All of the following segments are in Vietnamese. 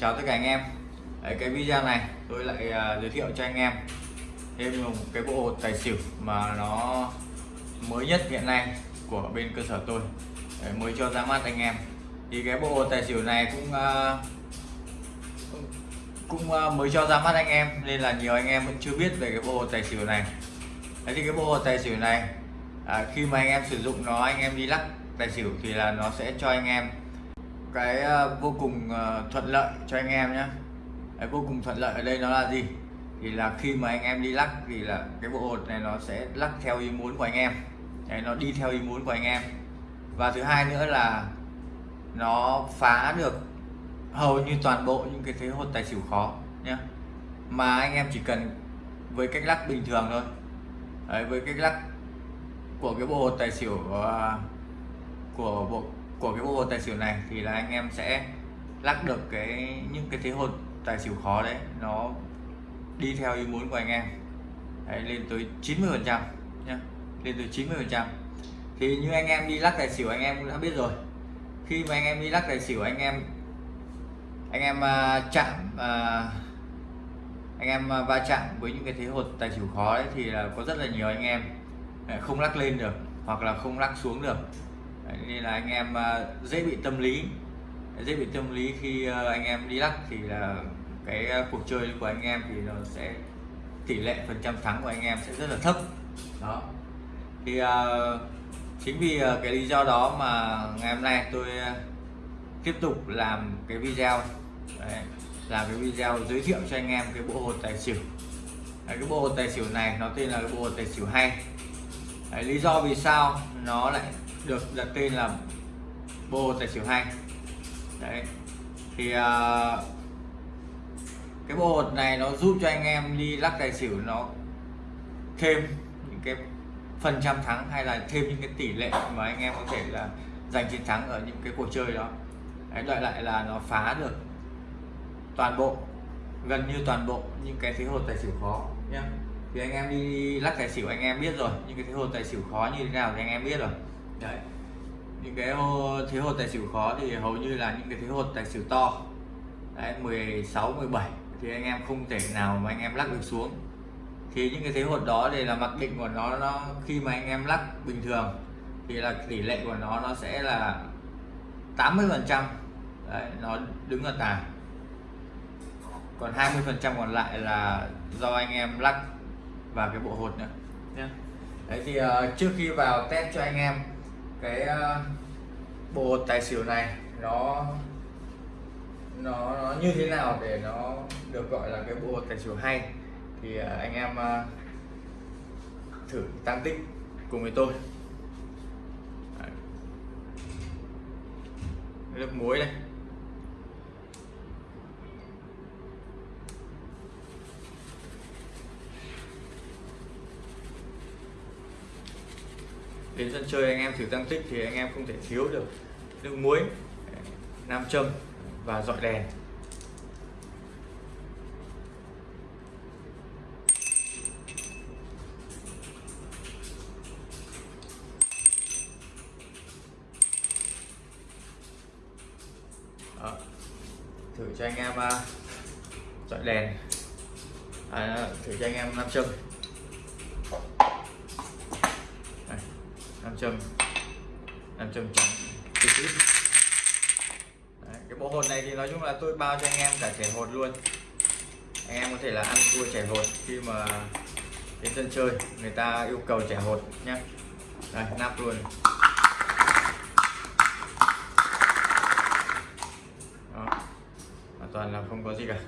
chào tất cả anh em. Đấy, cái video này tôi lại uh, giới thiệu cho anh em thêm một cái bộ hột tài xỉu mà nó mới nhất hiện nay của bên cơ sở tôi. Đấy, mới cho ra mắt anh em. Thì cái bộ hột tài xỉu này cũng uh, cũng uh, mới cho ra mắt anh em nên là nhiều anh em vẫn chưa biết về cái bộ hột tài xỉu này. Đấy thì cái bộ hột tài xỉu này à, khi mà anh em sử dụng nó anh em đi lắc tài xỉu thì là nó sẽ cho anh em cái ờ, vô cùng ờ, thuận lợi cho anh em nhé cái vô cùng thuận lợi ở đây nó là gì? Thì là khi mà anh em đi lắc thì là cái bộ hột này nó sẽ lắc theo ý muốn của anh em. Đấy, nó đi theo ý muốn của anh em. Và thứ hai nữa là nó phá được hầu như toàn bộ những cái thế hột tài xỉu khó nhé mà anh em chỉ cần với cách lắc bình thường thôi. Đấy, với cách lắc của cái bộ hột tài xỉu của, của bộ của cái bộ tài xỉu này thì là anh em sẽ lắc được cái những cái thế hột tài xỉu khó đấy. Nó đi theo ý muốn của anh em. Đấy, lên tới 90 phần trăm nhé lên tới 90 phần trăm. Thì như anh em đi lắc tài xỉu anh em cũng đã biết rồi. Khi mà anh em đi lắc tài xỉu anh em anh em uh, chạm uh, anh em uh, va chạm với những cái thế hột tài xỉu khó đấy thì là có rất là nhiều anh em không lắc lên được hoặc là không lắc xuống được nên là anh em à, dễ bị tâm lý. Dễ bị tâm lý khi à, anh em đi lắc thì là cái à, cuộc chơi của anh em thì nó sẽ tỷ lệ phần trăm thắng của anh em sẽ rất là thấp. Đó. Thì uh, chính vì uh, cái lý do đó mà ngày hôm nay tôi uh, tiếp tục làm cái video. Đấy, làm cái video giới thiệu cho anh em cái bộ hột tài xỉu. Đấy, cái bộ hột tài xỉu này nó tên là cái bộ hột tài xỉu hay. Đấy, lý do vì sao nó lại được đặt tên là bộ tài xỉu hai. đấy. Thì uh, cái bộ hột này nó giúp cho anh em đi lắc tài xỉu nó thêm những cái phần trăm thắng hay là thêm những cái tỷ lệ mà anh em có thể là giành chiến thắng ở những cái cuộc chơi đó. Đấy, đợi lại là nó phá được toàn bộ gần như toàn bộ những cái thế hột tài xỉu khó nhé thì anh em đi lắc tài xỉu anh em biết rồi những cái thế hột tài xỉu khó như thế nào thì anh em biết rồi đấy. Những cái thế hột tài xỉu khó thì hầu như là những cái thế hột tài xỉu to. Đấy 16 17 thì anh em không thể nào mà anh em lắc được xuống. Thì những cái thế hột đó thì là mặc định của nó nó khi mà anh em lắc bình thường thì là tỷ lệ của nó nó sẽ là 80 phần trăm. Nó đứng ở tài còn 20 phần trăm còn lại là do anh em lắc và cái bộ hột nữa. Nhé đấy thì uh, trước khi vào test cho anh em cái ờ, bộ tài xỉu này nó nó nó như thế nào để nó được gọi là cái bộ tài xỉu hay thì ờ, anh em ờ, thử tăng tích cùng với tôi. Lớp muối này đến sân chơi anh em thử tăng tích thì anh em không thể thiếu được nước muối nam châm và dọi đèn. Đó. thử cho anh em à, dọi đèn. À, thử cho anh em nam châm. Châm làm châm trắng. Trực tiếp cái bộ hột này thì nói chung là tôi bao cho anh em cả chảy hột luôn. Anh em có thể là ăn cua chảy hột khi mà đến sân chơi, người ta yêu cầu chảy hột nhé đây, nắp luôn. Đó. hoàn toàn là không có gì cả.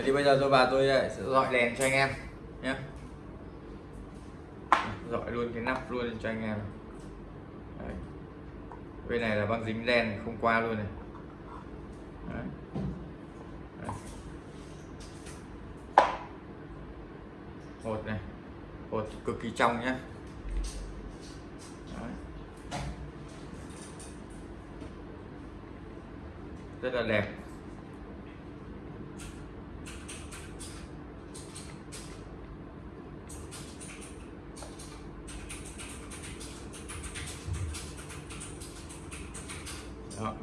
Đấy, thì bây giờ tôi vào tôi ờ, sẽ dọi đèn cho anh em nhé dọi luôn cái nắp luôn cho anh em. Đấy. bên này là băng dính đen không qua luôn này. Đấy. Đấy. hột này. Hột cực kỳ trong nhé rất là đẹp đó.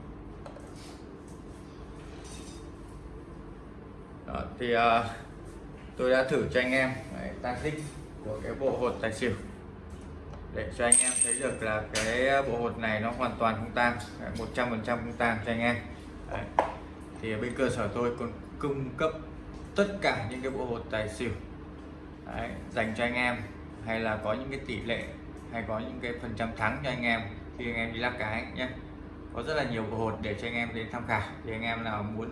Đó, thì uh, tôi đã thử cho anh em đấy, tăng tích của cái bộ hột tài xỉu để cho anh em thấy được là cái bộ hột này nó hoàn toàn không tan 100 phần trăm không tan cho anh em đấy. thì bên cơ sở tôi còn cung cấp tất cả những cái bộ hột tài xỉu đấy, dành cho anh em hay là có những cái tỷ lệ hay có những cái phần trăm thắng cho anh em khi anh em đi lắc cái nhé có rất là nhiều bộ hột để cho anh em đến tham khảo thì anh em nào muốn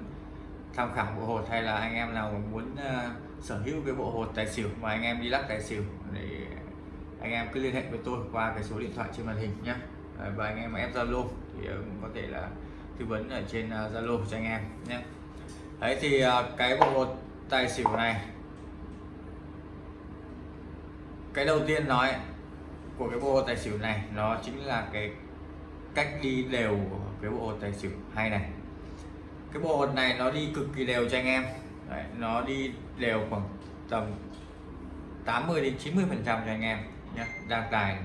tham khảo bộ hột hay là anh em nào muốn uh, sở hữu cái bộ hột tài xỉu mà anh em đi lắc tài xỉu để anh em cứ liên hệ với tôi qua cái số điện thoại trên màn hình nhé ờ, và anh em mà ép zalo thì ờ, cũng có thể là tư vấn ở trên zalo cho anh em nhé đấy thì cái bộ hột tài xỉu này cái đầu tiên nói của cái bộ tài xỉu này nó chính là cái cách đi đều của cái bộ tài xỉu hay này cái bộ hột này nó đi cực kỳ đều cho anh em. Đấy, nó đi đều khoảng tầm 80 đến 90 phần trăm cho anh em nhé đang tài.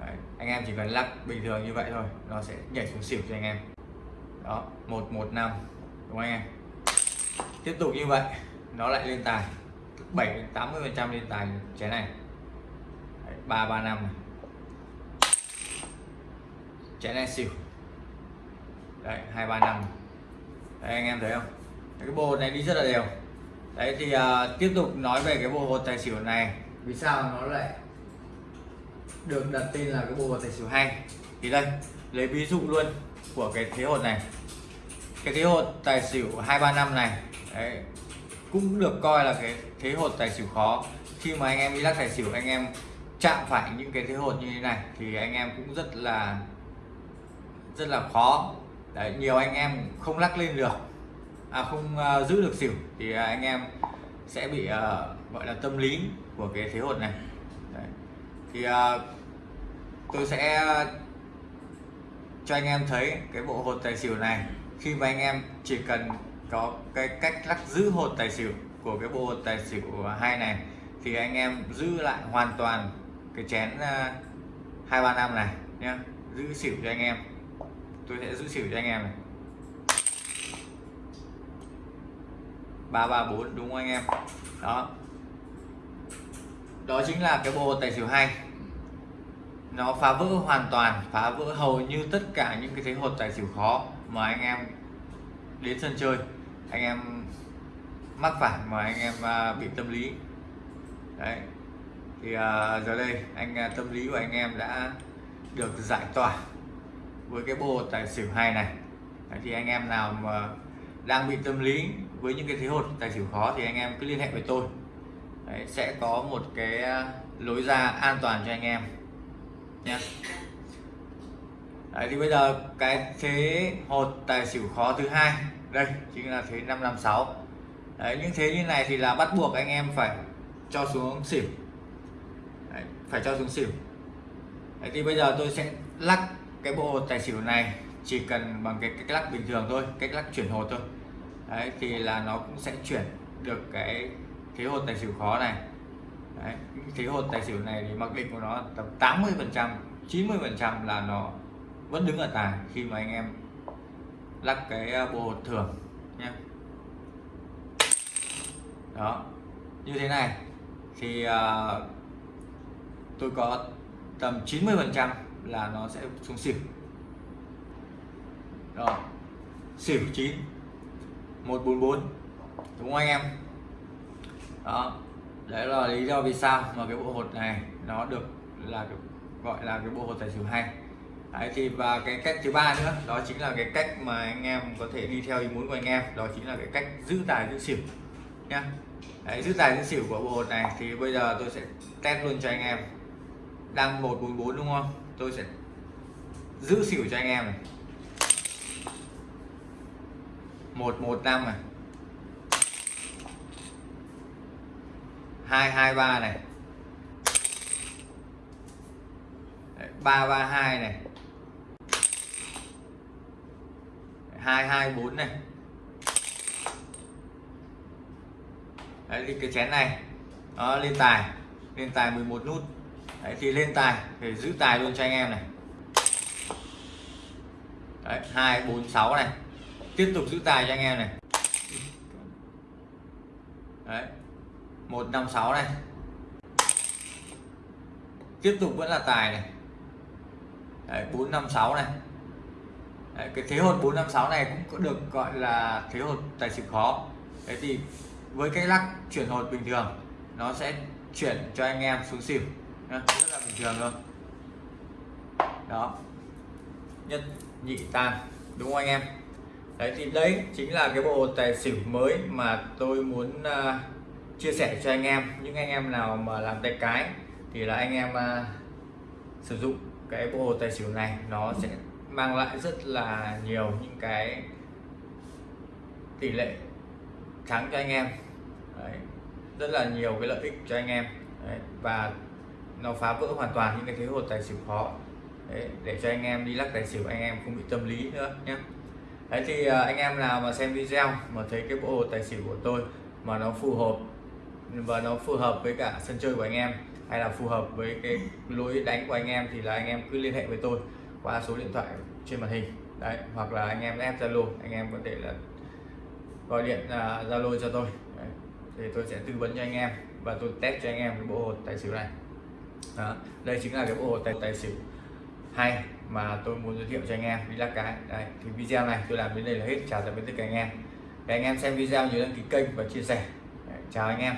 Đấy, anh em chỉ cần lắc bình thường như vậy thôi nó sẽ nhảy xuống xỉu cho anh em. Đó 115 đúng không anh em? Tiếp tục như vậy nó lại lên tài 7 đến 80 phần trăm lên tài trái này. Đấy, 335 này. Chén này xỉu đấy 235 đấy anh em thấy không? Cái bộ này đi rất là đều. Đấy thì uh, tiếp tục nói về cái bộ hột tài xỉu này. Vì sao nó lại được đặt tên là cái bộ hột tài xỉu hay? Thì đây lấy ví dụ luôn của cái thế hột này. Cái thế hột tài xỉu 235 này đấy, cũng được coi là cái thế hột tài xỉu khó. Khi mà anh em đi lắc tài xỉu anh em chạm phải những cái thế hột như thế này thì anh em cũng rất là rất là khó. Đấy, nhiều anh em không lắc lên được à, không uh, giữ được xỉu thì uh, anh em sẽ bị uh, gọi là tâm lý của cái thế hột này. Đấy. thì uh, tôi sẽ cho anh em thấy cái bộ hột tài xỉu này. Khi mà anh em chỉ cần có cái cách lắc giữ hột tài xỉu của cái bộ hột tài xỉu hai này thì anh em giữ lại hoàn toàn cái chén hai ba năm này nhé giữ xỉu cho anh em tôi sẽ giữ xỉu cho anh em này. Ba ba, bốn, đúng không anh em? Đó. Đó chính là cái bộ tài xỉu hay. Nó phá vỡ hoàn toàn, phá vỡ hầu như tất cả những cái thế hột tài xỉu khó mà anh em đến sân chơi. Anh em mắc phải mà anh em à, bị tâm lý. Đấy. Thì à, giờ đây anh à, tâm lý của anh em đã được giải tỏa với cái bộ tài xỉu hay này. Đấy, thì anh em nào mà đang bị tâm lý với những cái thế hột tài xỉu khó thì anh em cứ liên hệ với tôi. Đấy, sẽ có một cái à, lối ra an toàn cho anh em nhé. Đấy, thì bây giờ cái thế hột tài xỉu khó thứ hai đây chính là thế 556 Đấy, những thế như này thì là bắt buộc anh em phải cho xuống xỉu. Đấy, phải cho xuống xỉu. Đấy, thì bây giờ tôi sẽ lắc cái bộ tài xỉu này chỉ cần bằng cái cách lắc bình thường thôi cách lắc chuyển hột thôi. Đấy thì là nó cũng sẽ chuyển được cái thế hột tài xỉu khó này. Đấy, thế hột tài xỉu này thì mặc định của nó tầm 80 phần trăm 90 phần trăm là nó vẫn đứng ở tài khi mà anh em lắc cái ờ, bộ hột thường nhé. Đó như thế này thì uh, tôi có tầm 90 phần trăm là nó sẽ xuống xỉu. Rồi xỉu 9 144 đúng không anh em? Đó đấy là lý do vì sao mà cái bộ hột này nó được là gọi là cái bộ hột tài xỉu hay. Đấy thì và cái cách thứ ba nữa đó chính là cái cách mà anh em có thể đi theo ý muốn của anh em đó chính là cái cách giữ tài giữ xỉu nhá. Đấy, giữ tài giữ xỉu của bộ hột này thì bây giờ tôi sẽ test luôn cho anh em đang 144 đúng không? Tôi sẽ giữ xỉu cho anh em này. một một năm này. hai hai ba này. Ba ba hai này. hai hai bốn này. Đấy, cái chén này. Nó lên tài. Lên tài 11 nút. Đấy, thì lên tài để giữ tài luôn cho anh em này. Đấy hai bốn sáu này. Tiếp tục giữ tài cho anh em này. Đấy một năm sáu này. Tiếp tục vẫn là tài này. Đấy, 456 này. Đấy, cái thế hột 456 này cũng được gọi là thế hột tài xỉu khó. Đấy thì với cái lắc chuyển hột bình thường nó sẽ chuyển cho anh em xuống xỉu rất là bình thường luôn đó. Nhất nhị tam đúng không anh em? Đấy thì đấy chính là cái bộ tài xỉu mới mà tôi muốn uh, chia sẻ cho anh em. Những anh em nào mà làm tay cái thì là anh em uh, sử dụng cái bộ tài xỉu này. Nó sẽ mang lại rất là nhiều những cái tỷ lệ thắng cho anh em. Đấy. rất là nhiều cái lợi ích cho anh em. Đấy. và nó phá vỡ hoàn toàn những cái thế hột tài xỉu khó Đấy. để cho anh em đi lắc tài xỉu anh em không bị tâm lý nữa nhé Đấy thì anh em nào mà xem video mà thấy cái bộ hột tài xỉu của tôi mà nó phù hợp và nó phù hợp với cả sân chơi của anh em hay là phù hợp với cái lối đánh của anh em thì là anh em cứ liên hệ với tôi qua số điện thoại trên màn hình đấy hoặc là anh em ép zalo anh em có thể là gọi điện zalo uh, cho tôi đấy. thì tôi sẽ tư vấn cho anh em và tôi test cho anh em cái bộ hột tài xỉu này đó. đây chính là cái bộ hồ tài tài xỉu. Hay mà tôi muốn giới thiệu cho anh em đi lắc cái. Đây thì video này tôi làm đến đây là hết. Chào tạm biệt tất cả anh em. Để anh em xem video nhớ đăng ký kênh và chia sẻ. Đấy, chào anh em.